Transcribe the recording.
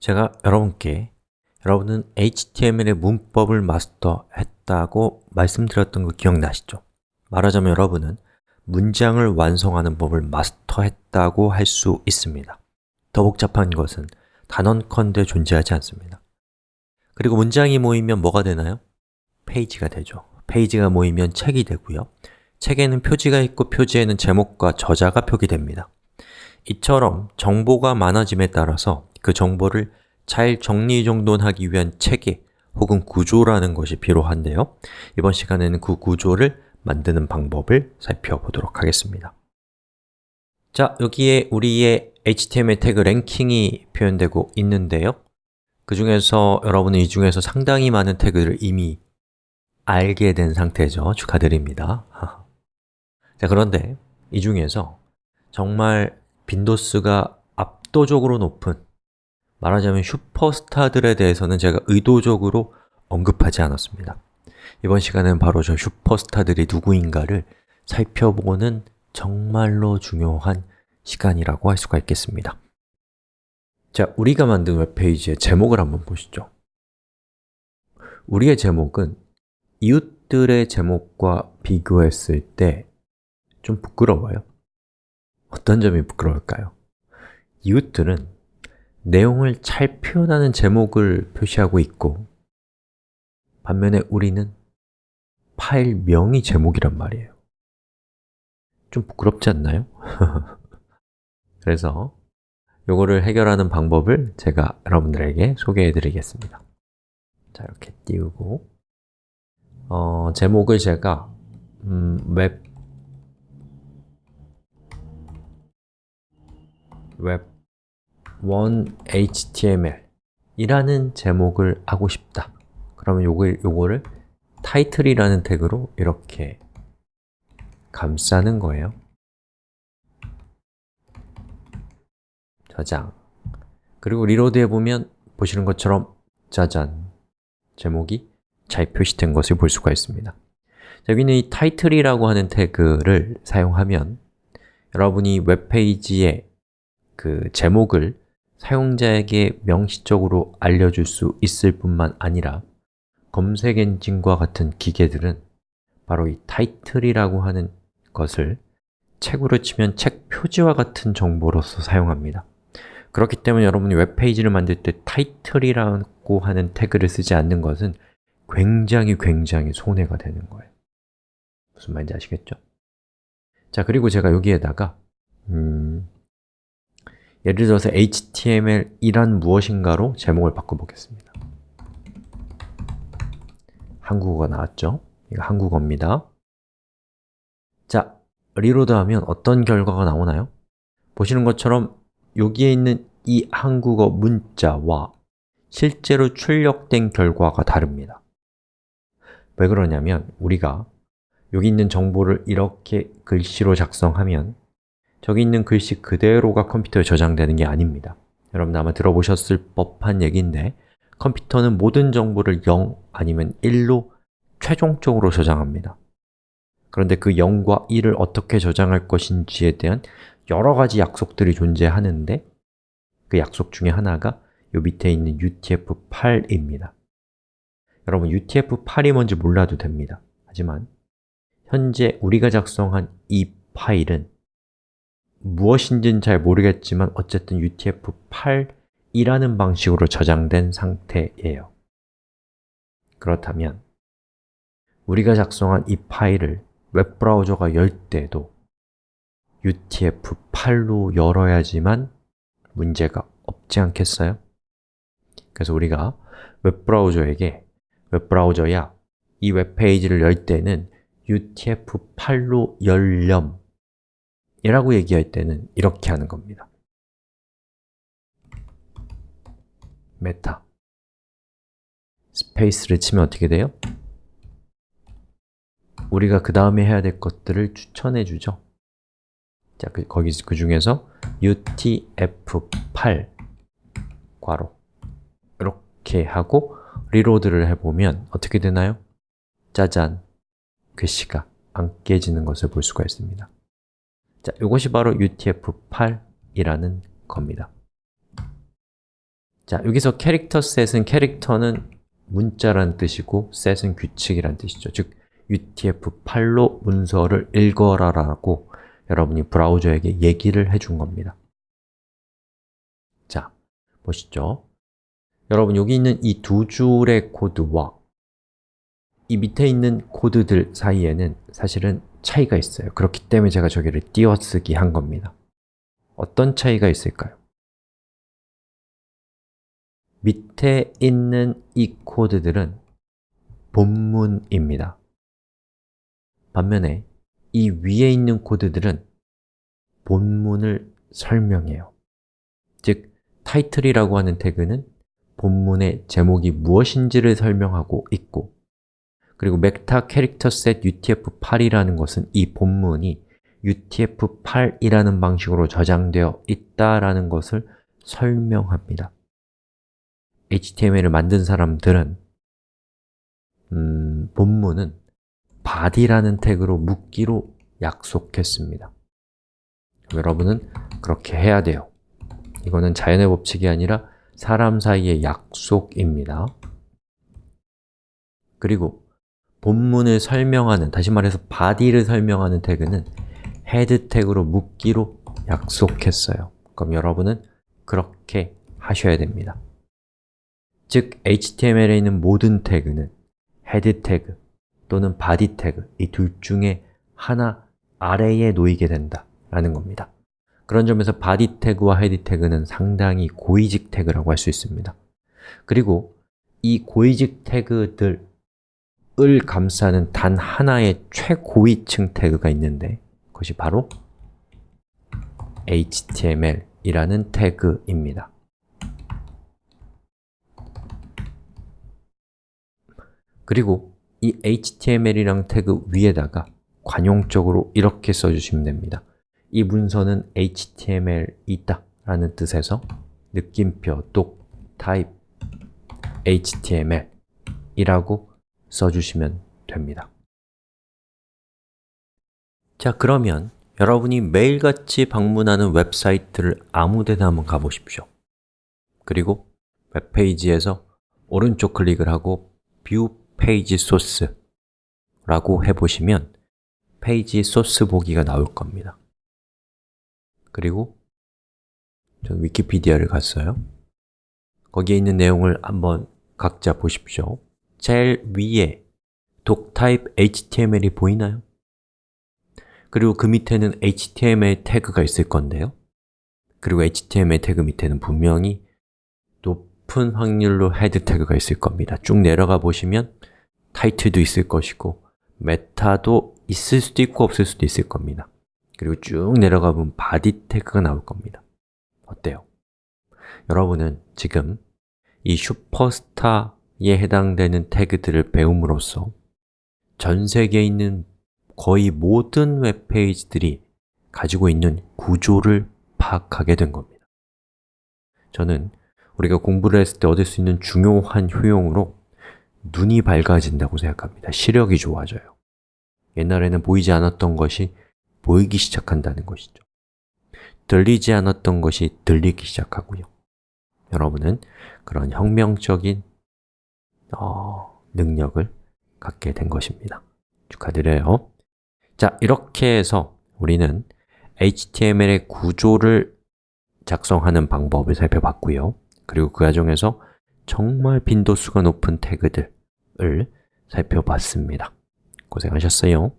제가 여러분께 여러분은 HTML의 문법을 마스터했다고 말씀드렸던 거 기억나시죠? 말하자면 여러분은 문장을 완성하는 법을 마스터했다고 할 수 있습니다. 더 복잡한 것은 단언컨대 존재하지 않습니다. 그리고 문장이 모이면 뭐가 되나요? 페이지가 되죠. 페이지가 모이면 책이 되고요. 책에는 표지가 있고 표지에는 제목과 저자가 표기됩니다. 이처럼 정보가 많아짐에 따라서 그 정보를 잘 정리정돈하기 위한 체계 혹은 구조라는 것이 필요한데요. 이번 시간에는 그 구조를 만드는 방법을 살펴보도록 하겠습니다. 자, 여기에 우리의 HTML 태그 랭킹이 표현되고 있는데요. 그 중에서 여러분은 이 중에서 상당히 많은 태그를 이미 알게 된 상태죠. 축하드립니다. 자, 그런데 이 중에서 정말 빈도수가 압도적으로 높은 말하자면 슈퍼스타들에 대해서는 제가 의도적으로 언급하지 않았습니다. 이번 시간은 바로 저 슈퍼스타들이 누구인가를 살펴보는 정말로 중요한 시간이라고 할 수가 있겠습니다. 자, 우리가 만든 웹페이지의 제목을 한번 보시죠. 우리의 제목은 이웃들의 제목과 비교했을 때 좀 부끄러워요. 어떤 점이 부끄러울까요? 이웃들은 내용을 잘 표현하는 제목을 표시하고 있고 반면에 우리는 파일명이 제목이란 말이에요. 좀 부끄럽지 않나요? 그래서 이거를 해결하는 방법을 제가 여러분들에게 소개해 드리겠습니다. 자, 이렇게 띄우고. 어, 제목을 제가 음, 웹웹 one HTML 이라는 제목을 하고 싶다. 그러면 요거, 요거를 타이틀이라는 태그로 이렇게 감싸는 거예요. 저장. 그리고 reload 해보면 보시는 것처럼 짜잔 제목이 잘 표시된 것을 볼 수가 있습니다. 여기는 이 타이틀이라고 하는 태그를 사용하면 여러분이 웹페이지에 그 제목을 사용자에게 명시적으로 알려줄 수 있을 뿐만 아니라 검색 엔진과 같은 기계들은 바로 이 타이틀이라고 하는 것을 책으로 치면 책 표지와 같은 정보로서 사용합니다 그렇기 때문에 여러분이 웹페이지를 만들 때 타이틀이라고 하는 태그를 쓰지 않는 것은 굉장히 굉장히 손해가 되는 거예요 무슨 말인지 아시겠죠? 자, 그리고 제가 여기에다가 음, 예를 들어서 HTML이란 무엇인가로 제목을 바꿔보겠습니다 한국어가 나왔죠? 이거 한국어입니다 자, 리로드하면 어떤 결과가 나오나요? 보시는 것처럼 여기에 있는 이 한국어 문자와 실제로 출력된 결과가 다릅니다 왜 그러냐면 우리가 여기 있는 정보를 이렇게 글씨로 작성하면 저기 있는 글씨 그대로가 컴퓨터에 저장되는 게 아닙니다. 여러분 아마 들어보셨을 법한 얘기인데 컴퓨터는 모든 정보를 0 아니면 1로 최종적으로 저장합니다. 그런데 그 0과 1을 어떻게 저장할 것인지에 대한 여러 가지 약속들이 존재하는데 그 약속 중에 하나가 요 밑에 있는 UTF-8입니다. 여러분 UTF-8이 뭔지 몰라도 됩니다. 하지만 현재 우리가 작성한 이 파일은 무엇인지는 잘 모르겠지만 어쨌든 UTF-8이라는 방식으로 저장된 상태예요 그렇다면 우리가 작성한 이 파일을 웹브라우저가 열 때도 UTF-8로 열어야지만 문제가 없지 않겠어요? 그래서 우리가 웹브라우저에게 웹브라우저야, 이 웹페이지를 열 때는 UTF-8로 열렴 이라고 얘기할 때는 이렇게 하는 겁니다 meta space를 치면 어떻게 돼요? 우리가 그 다음에 해야 될 것들을 추천해 주죠 자, 그, 거기 그 중에서 UTF-8 괄호 이렇게 하고 reload를 해보면 어떻게 되나요? 짜잔! 글씨가 안 깨지는 것을 볼 수가 있습니다 자, 이것이 바로 UTF-8이라는 겁니다 자, 여기서 캐릭터 셋은 캐릭터는 문자란 뜻이고 set은 규칙이란 뜻이죠. 즉, UTF-8로 문서를 읽어라 라고 여러분이 브라우저에게 얘기를 해준 겁니다. 자, 보시죠. 여러분, 여기 있는 이 두 줄의 코드와 이 밑에 있는 코드들 사이에는 사실은 차이가 있어요. 그렇기 때문에 제가 저기를 띄어쓰기 한 겁니다. 어떤 차이가 있을까요? 밑에 있는 이 코드들은 본문입니다. 반면에 이 위에 있는 코드들은 본문을 설명해요. 즉, 타이틀이라고 하는 태그는 본문의 제목이 무엇인지를 설명하고 있고 그리고 벡터 캐릭터 셋 UTF-8이라는 것은 이 본문이 UTF-8이라는 방식으로 저장되어 있다라는 것을 설명합니다. HTML을 만든 사람들은 음, 본문은 body라는 태그로 묶기로 약속했습니다. 여러분은 그렇게 해야 돼요. 이거는 자연의 법칙이 아니라 사람 사이의 약속입니다. 그리고 본문을 설명하는, 다시 말해서 body를 설명하는 태그는 head 태그로 묶기로 약속했어요. 그럼 여러분은 그렇게 하셔야 됩니다. 즉, HTML에 있는 모든 태그는 head 태그 또는 body 태그 이 둘 중에 하나 아래에 놓이게 된다라는 겁니다. 그런 점에서 body 태그와 head 태그는 상당히 고위직 태그라고 할 수 있습니다. 그리고 이 고위직 태그들 을 감싸는 단 하나의 최고위층 태그가 있는데 그것이 바로 HTML이라는 태그입니다. 그리고 이 HTML이랑 태그 위에다가 관용적으로 이렇게 써주시면 됩니다. 이 문서는 HTML이 있다 라는 뜻에서 느낌표, doc, type, HTML 이라고 써주시면 됩니다. 자, 그러면 여러분이 매일같이 방문하는 웹사이트를 아무데나 한번 가보십시오. 그리고 웹페이지에서 오른쪽 클릭을 하고 view page source 라고 해보시면 페이지 소스 보기가 나올 겁니다. 그리고 전 위키피디아를 갔어요. 거기에 있는 내용을 한번 각자 보십시오. 제일 위에 doctype HTML이 보이나요? 그리고 그 밑에는 HTML 태그가 있을 건데요. 그리고 HTML 태그 밑에는 분명히 높은 확률로 head 태그가 있을 겁니다. 쭉 내려가 보시면 타이틀도 있을 것이고 meta도 있을 수도 있고 없을 수도 있을 겁니다. 그리고 쭉 내려가 보면 body 태그가 나올 겁니다. 어때요? 여러분은 지금 이 슈퍼스타 에 해당되는 태그들을 배움으로써 전 세계에 있는 거의 모든 웹페이지들이 가지고 있는 구조를 파악하게 된 겁니다. 저는 우리가 공부를 했을 때 얻을 수 있는 중요한 효용으로 눈이 밝아진다고 생각합니다. 시력이 좋아져요. 옛날에는 보이지 않았던 것이 보이기 시작한다는 것이죠. 들리지 않았던 것이 들리기 시작하고요. 여러분은 그런 혁명적인 어, 능력을 갖게 된 것입니다. 축하드려요. 자, 이렇게 해서 우리는 HTML의 구조를 작성하는 방법을 살펴봤고요. 그리고 그 과정에서 정말 빈도수가 높은 태그들을 살펴봤습니다. 고생하셨어요.